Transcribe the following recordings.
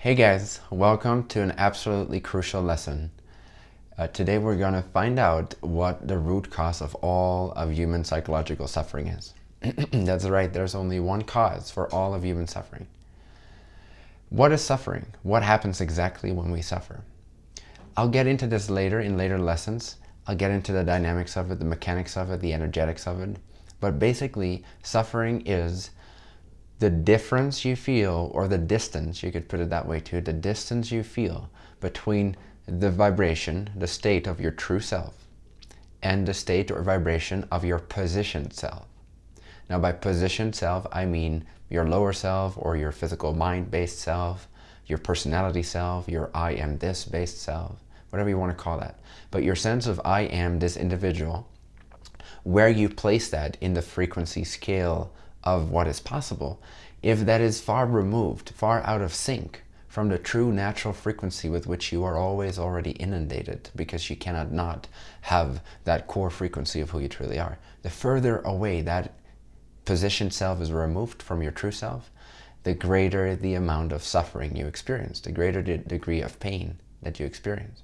Hey guys, welcome to an absolutely crucial lesson. Uh, today we're going to find out what the root cause of all of human psychological suffering is. That's right, there's only one cause for all of human suffering. What is suffering? What happens exactly when we suffer? I'll get into this later in later lessons. I'll get into the dynamics of it, the mechanics of it, the energetics of it. But basically, suffering is the difference you feel, or the distance, you could put it that way too, the distance you feel between the vibration, the state of your true self, and the state or vibration of your positioned self. Now by positioned self, I mean your lower self or your physical mind-based self, your personality self, your I am this based self, whatever you want to call that. But your sense of I am this individual, where you place that in the frequency scale of what is possible, if that is far removed, far out of sync from the true natural frequency with which you are always already inundated because you cannot not have that core frequency of who you truly are. The further away that positioned self is removed from your true self, the greater the amount of suffering you experience, the greater the degree of pain that you experience.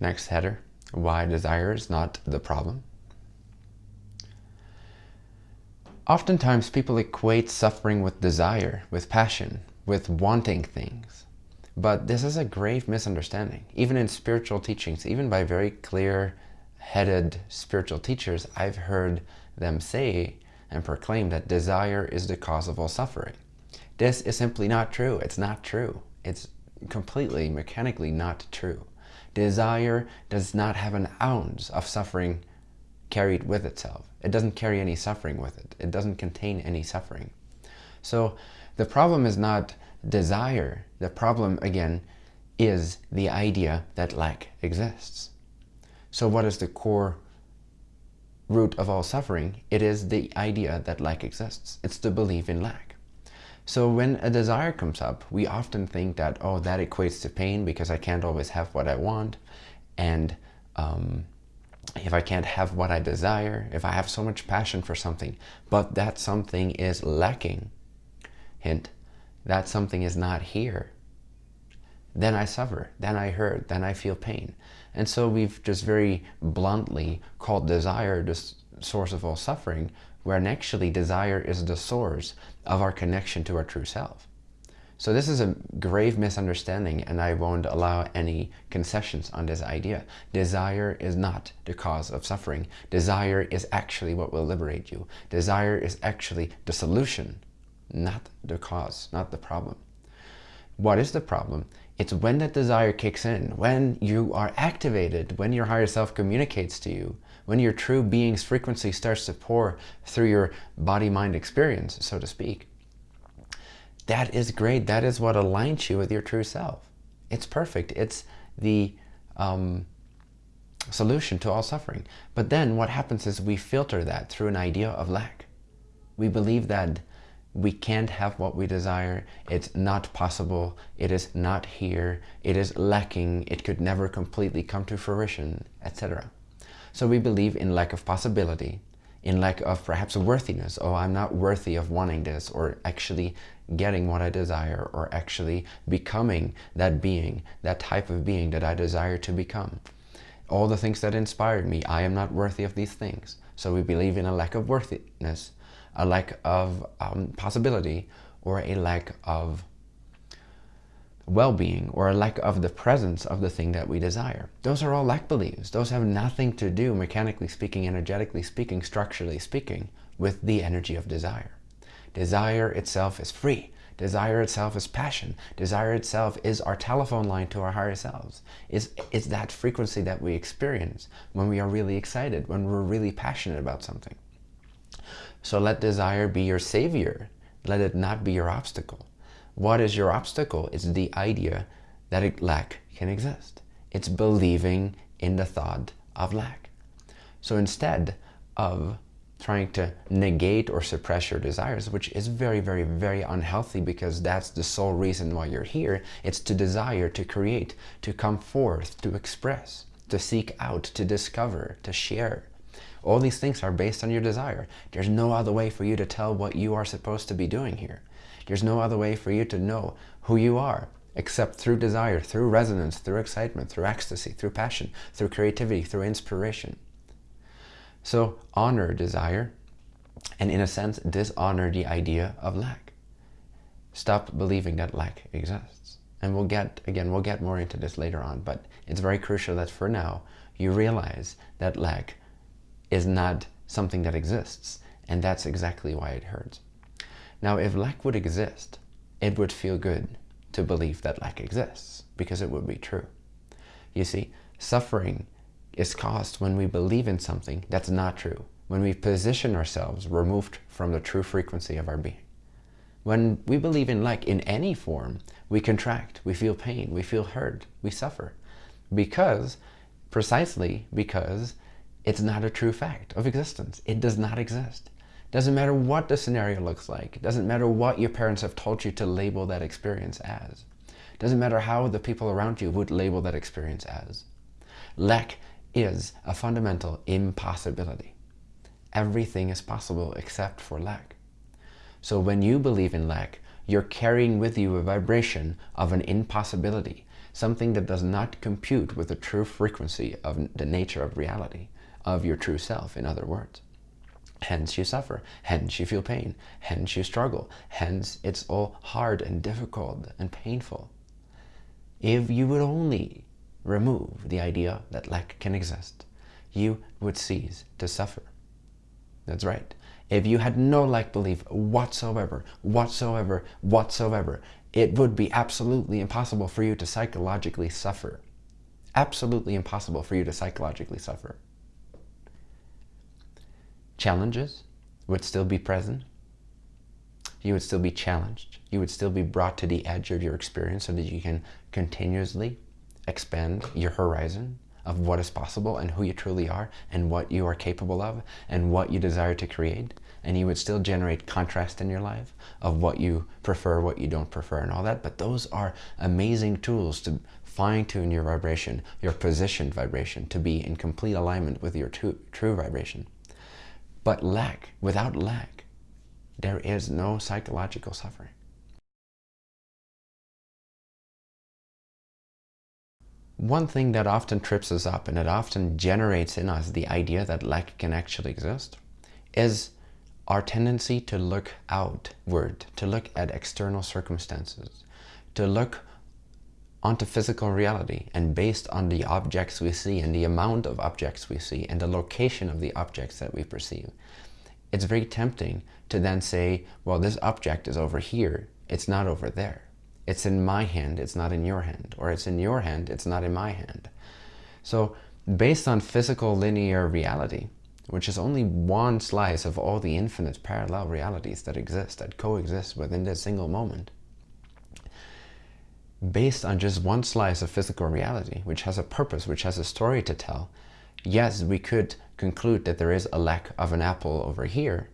Next header, why desire is not the problem. Oftentimes people equate suffering with desire, with passion, with wanting things. But this is a grave misunderstanding. Even in spiritual teachings, even by very clear-headed spiritual teachers, I've heard them say and proclaim that desire is the cause of all suffering. This is simply not true. It's not true. It's completely mechanically not true. Desire does not have an ounce of suffering carried with itself. It doesn't carry any suffering with it. It doesn't contain any suffering. So the problem is not desire. The problem, again, is the idea that lack exists. So what is the core root of all suffering? It is the idea that lack exists. It's the belief in lack. So when a desire comes up, we often think that, oh, that equates to pain because I can't always have what I want. And um, if I can't have what I desire, if I have so much passion for something, but that something is lacking, hint, that something is not here, then I suffer, then I hurt, then I feel pain. And so we've just very bluntly called desire the source of all suffering, when actually desire is the source of our connection to our true self. So this is a grave misunderstanding and I won't allow any concessions on this idea. Desire is not the cause of suffering. Desire is actually what will liberate you. Desire is actually the solution, not the cause, not the problem. What is the problem? It's when that desire kicks in, when you are activated, when your higher self communicates to you, when your true being's frequency starts to pour through your body-mind experience, so to speak that is great. That is what aligns you with your true self. It's perfect. It's the um, solution to all suffering. But then what happens is we filter that through an idea of lack. We believe that we can't have what we desire. It's not possible. It is not here. It is lacking. It could never completely come to fruition, etc. So we believe in lack of possibility, in lack of perhaps worthiness. Oh, I'm not worthy of wanting this or actually getting what I desire or actually becoming that being, that type of being that I desire to become. All the things that inspired me, I am not worthy of these things. So we believe in a lack of worthiness, a lack of um, possibility, or a lack of well-being or a lack of the presence of the thing that we desire. Those are all lack beliefs. Those have nothing to do, mechanically speaking, energetically speaking, structurally speaking, with the energy of desire. Desire itself is free. Desire itself is passion. Desire itself is our telephone line to our higher selves. Is it's that frequency that we experience when we are really excited, when we're really passionate about something. So let desire be your savior. Let it not be your obstacle. What is your obstacle? It's the idea that lack can exist. It's believing in the thought of lack. So instead of trying to negate or suppress your desires, which is very, very, very unhealthy because that's the sole reason why you're here. It's to desire, to create, to come forth, to express, to seek out, to discover, to share. All these things are based on your desire. There's no other way for you to tell what you are supposed to be doing here. There's no other way for you to know who you are except through desire, through resonance, through excitement, through ecstasy, through passion, through creativity, through inspiration. So honor desire and in a sense dishonor the idea of lack. Stop believing that lack exists. And we'll get, again, we'll get more into this later on, but it's very crucial that for now you realize that lack is not something that exists. And that's exactly why it hurts. Now, if lack would exist, it would feel good to believe that lack exists because it would be true. You see, suffering is caused when we believe in something that's not true, when we position ourselves removed from the true frequency of our being. When we believe in lack in any form, we contract, we feel pain, we feel hurt, we suffer. Because, precisely because, it's not a true fact of existence. It does not exist. Doesn't matter what the scenario looks like. Doesn't matter what your parents have told you to label that experience as. Doesn't matter how the people around you would label that experience as. Lack is a fundamental impossibility. Everything is possible except for lack. So when you believe in lack, you're carrying with you a vibration of an impossibility, something that does not compute with the true frequency of the nature of reality, of your true self, in other words. Hence you suffer, hence you feel pain, hence you struggle, hence it's all hard and difficult and painful. If you would only remove the idea that lack can exist, you would cease to suffer. That's right. If you had no lack belief whatsoever, whatsoever, whatsoever, it would be absolutely impossible for you to psychologically suffer. Absolutely impossible for you to psychologically suffer challenges would still be present. You would still be challenged. You would still be brought to the edge of your experience so that you can continuously expand your horizon of what is possible and who you truly are and what you are capable of and what you desire to create. And you would still generate contrast in your life of what you prefer, what you don't prefer and all that. But those are amazing tools to fine tune your vibration, your positioned vibration to be in complete alignment with your true, true vibration. But lack, without lack, there is no psychological suffering. One thing that often trips us up and it often generates in us the idea that lack can actually exist is our tendency to look outward, to look at external circumstances, to look onto physical reality and based on the objects we see and the amount of objects we see and the location of the objects that we perceive. It's very tempting to then say, well, this object is over here. It's not over there. It's in my hand. It's not in your hand. Or it's in your hand. It's not in my hand. So based on physical linear reality, which is only one slice of all the infinite parallel realities that exist, that coexist within this single moment, based on just one slice of physical reality, which has a purpose, which has a story to tell, yes, we could conclude that there is a lack of an apple over here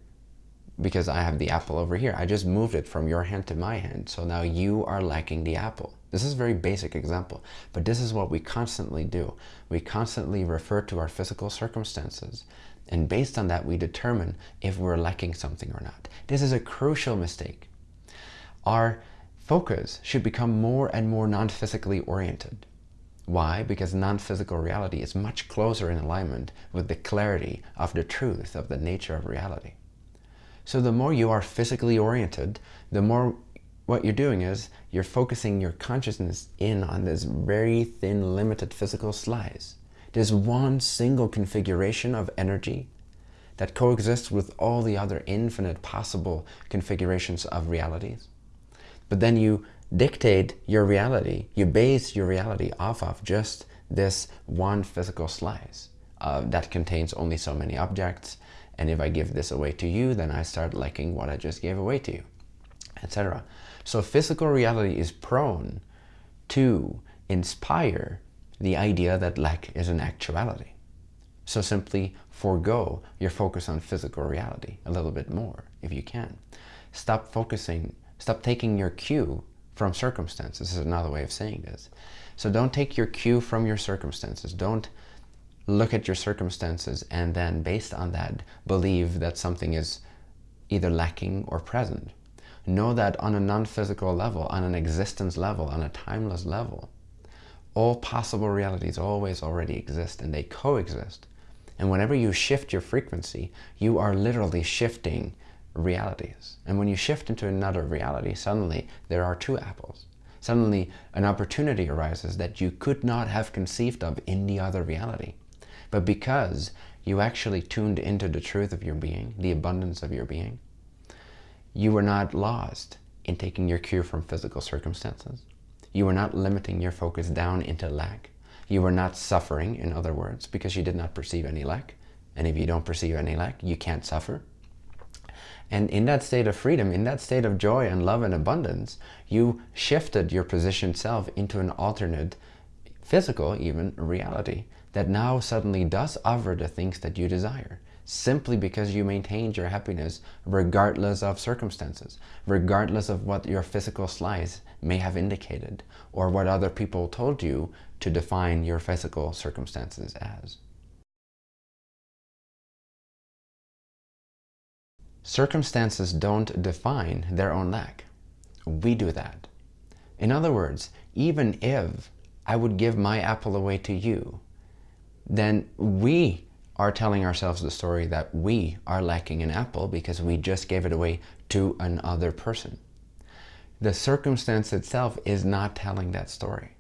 because I have the apple over here. I just moved it from your hand to my hand. So now you are lacking the apple. This is a very basic example, but this is what we constantly do. We constantly refer to our physical circumstances. And based on that, we determine if we're lacking something or not. This is a crucial mistake. Our focus should become more and more non-physically oriented. Why? Because non-physical reality is much closer in alignment with the clarity of the truth of the nature of reality. So the more you are physically oriented, the more what you're doing is you're focusing your consciousness in on this very thin, limited physical slice. There's one single configuration of energy that coexists with all the other infinite possible configurations of realities. But then you dictate your reality, you base your reality off of just this one physical slice uh, that contains only so many objects. And if I give this away to you, then I start liking what I just gave away to you, etc. So physical reality is prone to inspire the idea that lack is an actuality. So simply forego your focus on physical reality a little bit more if you can. Stop focusing Stop taking your cue from circumstances. This is another way of saying this. So don't take your cue from your circumstances. Don't look at your circumstances and then based on that believe that something is either lacking or present. Know that on a non-physical level, on an existence level, on a timeless level, all possible realities always already exist and they coexist. And whenever you shift your frequency, you are literally shifting realities. And when you shift into another reality, suddenly there are two apples. Suddenly an opportunity arises that you could not have conceived of in the other reality. But because you actually tuned into the truth of your being, the abundance of your being, you were not lost in taking your cue from physical circumstances. You were not limiting your focus down into lack. You were not suffering, in other words, because you did not perceive any lack. And if you don't perceive any lack, you can't suffer. And in that state of freedom, in that state of joy and love and abundance, you shifted your positioned self into an alternate, physical even, reality that now suddenly does offer the things that you desire simply because you maintained your happiness regardless of circumstances, regardless of what your physical slice may have indicated or what other people told you to define your physical circumstances as. Circumstances don't define their own lack. We do that. In other words, even if I would give my apple away to you, then we are telling ourselves the story that we are lacking an apple because we just gave it away to another person. The circumstance itself is not telling that story.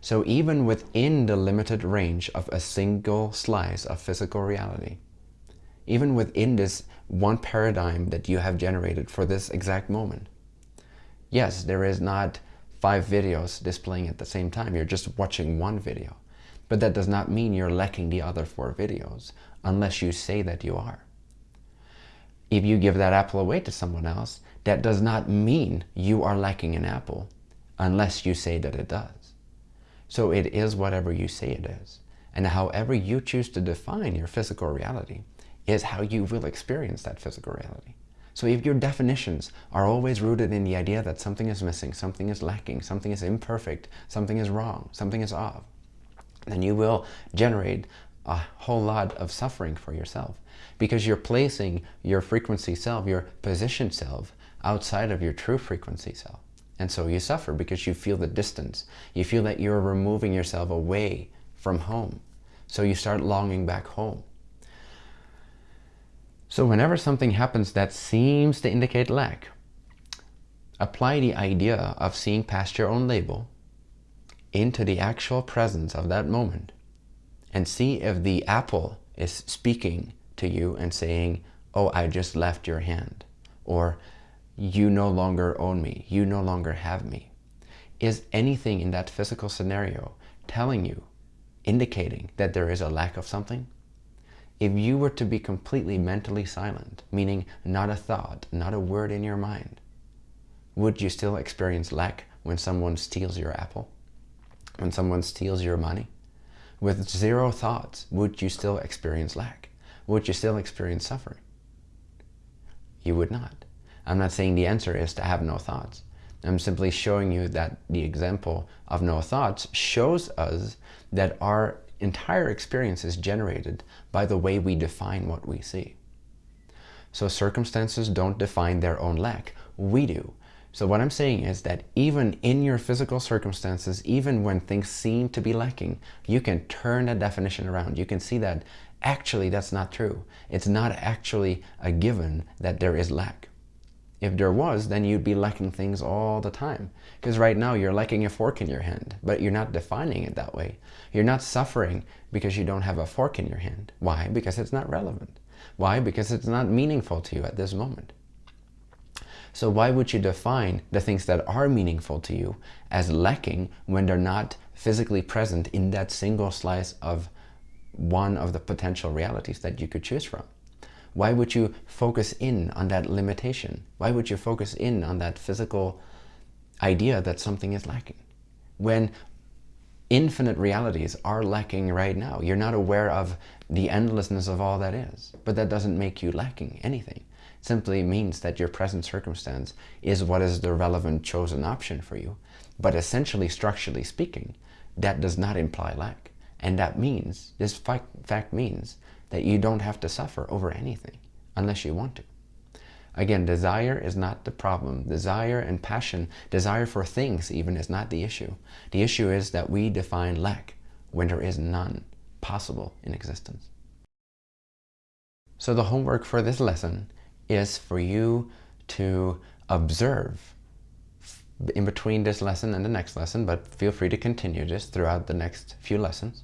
So even within the limited range of a single slice of physical reality, even within this one paradigm that you have generated for this exact moment, yes, there is not five videos displaying at the same time. You're just watching one video. But that does not mean you're lacking the other four videos, unless you say that you are. If you give that apple away to someone else, that does not mean you are lacking an apple, unless you say that it does. So it is whatever you say it is. And however you choose to define your physical reality is how you will experience that physical reality. So if your definitions are always rooted in the idea that something is missing, something is lacking, something is imperfect, something is wrong, something is off, then you will generate a whole lot of suffering for yourself because you're placing your frequency self, your position self, outside of your true frequency self. And so you suffer because you feel the distance. You feel that you're removing yourself away from home. So you start longing back home. So whenever something happens that seems to indicate lack, apply the idea of seeing past your own label into the actual presence of that moment and see if the apple is speaking to you and saying, oh, I just left your hand, or you no longer own me, you no longer have me. Is anything in that physical scenario telling you, indicating that there is a lack of something? If you were to be completely mentally silent, meaning not a thought, not a word in your mind, would you still experience lack when someone steals your apple? when someone steals your money? With zero thoughts, would you still experience lack? Would you still experience suffering? You would not. I'm not saying the answer is to have no thoughts. I'm simply showing you that the example of no thoughts shows us that our entire experience is generated by the way we define what we see. So circumstances don't define their own lack. We do. So what I'm saying is that even in your physical circumstances, even when things seem to be lacking, you can turn that definition around. You can see that actually that's not true. It's not actually a given that there is lack. If there was, then you'd be lacking things all the time. Because right now you're lacking a fork in your hand, but you're not defining it that way. You're not suffering because you don't have a fork in your hand. Why? Because it's not relevant. Why? Because it's not meaningful to you at this moment. So why would you define the things that are meaningful to you as lacking when they're not physically present in that single slice of one of the potential realities that you could choose from? Why would you focus in on that limitation? Why would you focus in on that physical idea that something is lacking? When infinite realities are lacking right now. You're not aware of the endlessness of all that is, but that doesn't make you lacking anything It simply means that your present circumstance is what is the relevant chosen option for you. But essentially, structurally speaking, that does not imply lack. And that means, this fact means that you don't have to suffer over anything unless you want to. Again, desire is not the problem. Desire and passion, desire for things even is not the issue. The issue is that we define lack when there is none possible in existence. So the homework for this lesson is for you to observe in between this lesson and the next lesson, but feel free to continue this throughout the next few lessons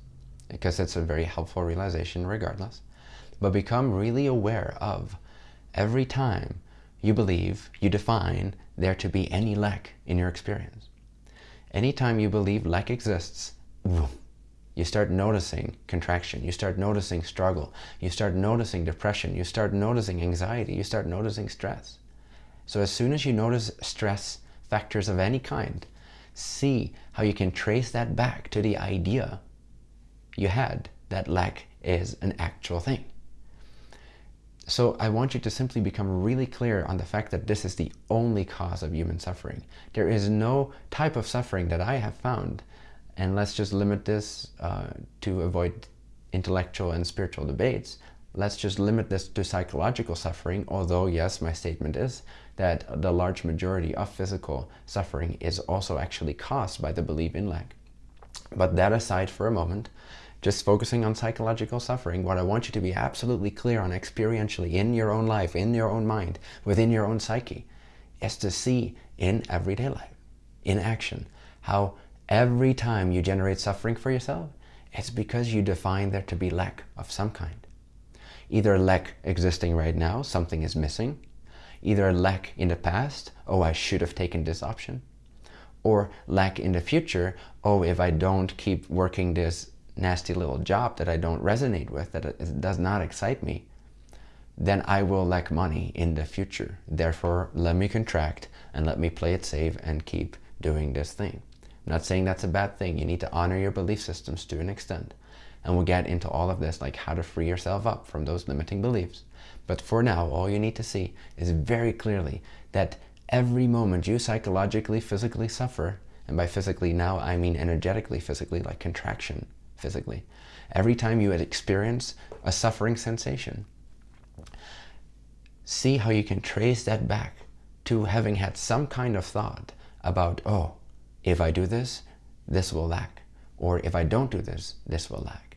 because it's a very helpful realization regardless. But become really aware of every time you believe, you define there to be any lack in your experience. Anytime you believe lack exists, you start noticing contraction, you start noticing struggle, you start noticing depression, you start noticing anxiety, you start noticing stress. So as soon as you notice stress factors of any kind, see how you can trace that back to the idea you had that lack is an actual thing. So I want you to simply become really clear on the fact that this is the only cause of human suffering. There is no type of suffering that I have found, and let's just limit this uh, to avoid intellectual and spiritual debates. Let's just limit this to psychological suffering, although yes, my statement is that the large majority of physical suffering is also actually caused by the belief in lack. But that aside for a moment, just focusing on psychological suffering, what I want you to be absolutely clear on experientially in your own life, in your own mind, within your own psyche, is to see in everyday life, in action, how every time you generate suffering for yourself, it's because you define there to be lack of some kind. Either lack existing right now, something is missing, either lack in the past, oh, I should have taken this option, or lack in the future, oh, if I don't keep working this nasty little job that I don't resonate with, that does not excite me, then I will lack money in the future. Therefore, let me contract and let me play it safe and keep doing this thing. I'm not saying that's a bad thing. You need to honor your belief systems to an extent. And we'll get into all of this, like how to free yourself up from those limiting beliefs. But for now, all you need to see is very clearly that every moment you psychologically, physically suffer, and by physically now I mean energetically, physically, like contraction, physically. Every time you experience a suffering sensation, see how you can trace that back to having had some kind of thought about, oh, if I do this, this will lack. Or if I don't do this, this will lack.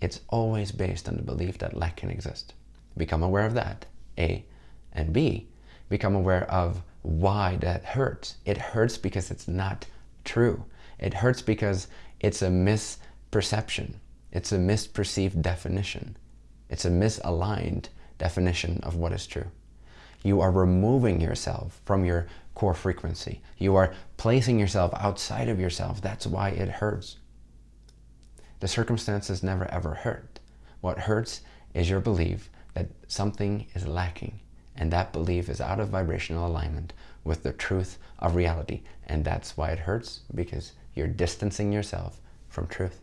It's always based on the belief that lack can exist. Become aware of that, A. And B, become aware of why that hurts. It hurts because it's not true. It hurts because it's a misperception. It's a misperceived definition. It's a misaligned definition of what is true. You are removing yourself from your core frequency. You are placing yourself outside of yourself. That's why it hurts. The circumstances never ever hurt. What hurts is your belief that something is lacking and that belief is out of vibrational alignment with the truth of reality. And that's why it hurts because you're distancing yourself from truth.